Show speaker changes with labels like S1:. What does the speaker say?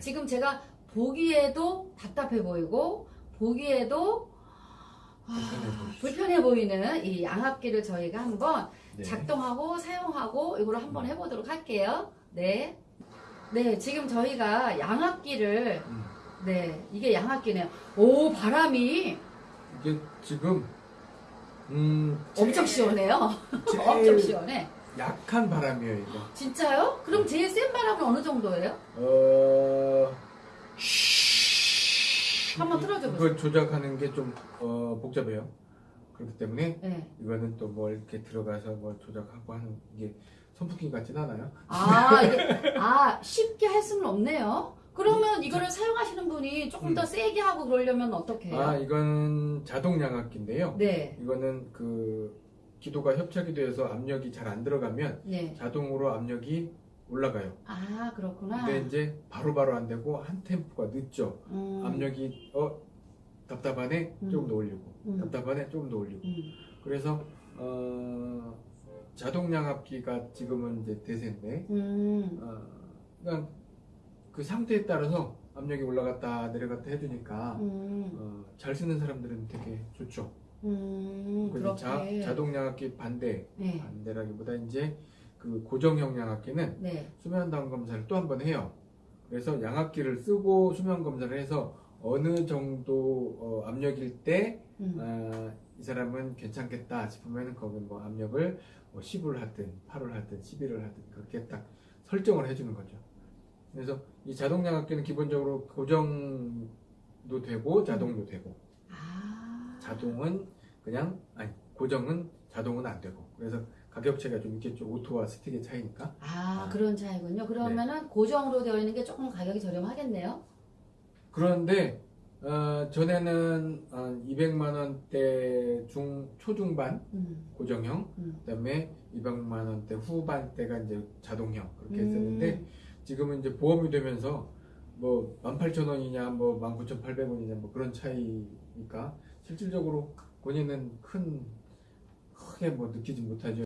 S1: 지금 제가 보기에도 답답해 보이고 보기에도 아,
S2: 불편해
S1: 보이는 이 양압기를 저희가 한번
S2: 네.
S1: 작동하고 사용하고 이거를 한번 해보도록 할게요. 네. 네, 지금 저희가 양압기를
S2: 음.
S1: 네, 이게 양압기네요. 오, 바람이
S2: 이게 지금 음
S1: 엄청 시원해요. 엄청 시원해.
S2: 약한 바람이에요 이거.
S1: 진짜요? 그럼 제일 센 바람은 어느 정도예요?
S2: 어
S1: 한번 틀어줘 보세요.
S2: 그걸 조작하는 게 좀 어, 복잡해요. 그렇기 때문에
S1: 네.
S2: 이거는 또 뭐 이렇게 들어가서 뭐 조작하고 하는 게 선풍기 같진 않아요.
S1: 아, 이게, 아, 쉽게 할 수는 없네요. 그러면 이거를 사용하시는 분이 조금 더
S2: 음.
S1: 세게 하고 그러려면 어떻게 해요?
S2: 아 이건 자동 양압기인데요.
S1: 네,
S2: 이거는 그 기도가 협착이 돼서 압력이 잘 안 들어가면
S1: 네.
S2: 자동으로 압력이 올라가요.
S1: 아, 그렇구나.
S2: 근데 이제 바로 바로 안 되고 한 템포가 늦죠.
S1: 음,
S2: 압력이 어 답답하네
S1: 음.
S2: 조금 더 올리고
S1: 음.
S2: 답답하네 조금 더 올리고
S1: 음,
S2: 그래서 어 자동 양압기가 지금은 이제 대세인데
S1: 음,
S2: 어 그냥 그 상태에 따라서 압력이 올라갔다 내려갔다 해주니까
S1: 음,
S2: 어, 잘 쓰는 사람들은 되게 좋죠.
S1: 음,
S2: 그리고 자. 자동 양압기 반대
S1: 네,
S2: 반대라기보다 이제 그 고정형 양압기는
S1: 네.
S2: 수면 다운 검사를 또 한 번 해요. 그래서 양압기를 쓰고 수면 검사를 해서 어느 정도 어, 압력일 때
S1: 음,
S2: 아, 이 사람은 괜찮겠다 싶으면 거기 뭐 압력을 뭐 10을 하든 8을 하든 11을 하든 그렇게 딱 설정을 해주는 거죠. 그래서 이 자동 양압기는 기본적으로 고정도 되고 자동도 되고
S1: 아,
S2: 자동은 그냥 아니 고정은 자동은 안 되고 그래서 가격 차이가 좀 있겠죠. 오토와 스틱의 차이니까.
S1: 아,
S2: 아.
S1: 그런 차이군요. 그러면은 고정으로 되어 있는 게 조금 가격이 저렴하겠네요.
S2: 그런데 어, 전에는 한 200만 원대 중 초중반
S1: 음,
S2: 고정형
S1: 음.
S2: 그다음에 200만 원대 후반대가 이제 자동형 그렇게
S1: 음.
S2: 했었는데 지금은 이제 보험이 되면서 뭐 18,000원이냐 뭐 19,800원이냐 뭐 그런 차이니까 실질적으로 본인은 큰 크게 뭐 느끼지 못하죠.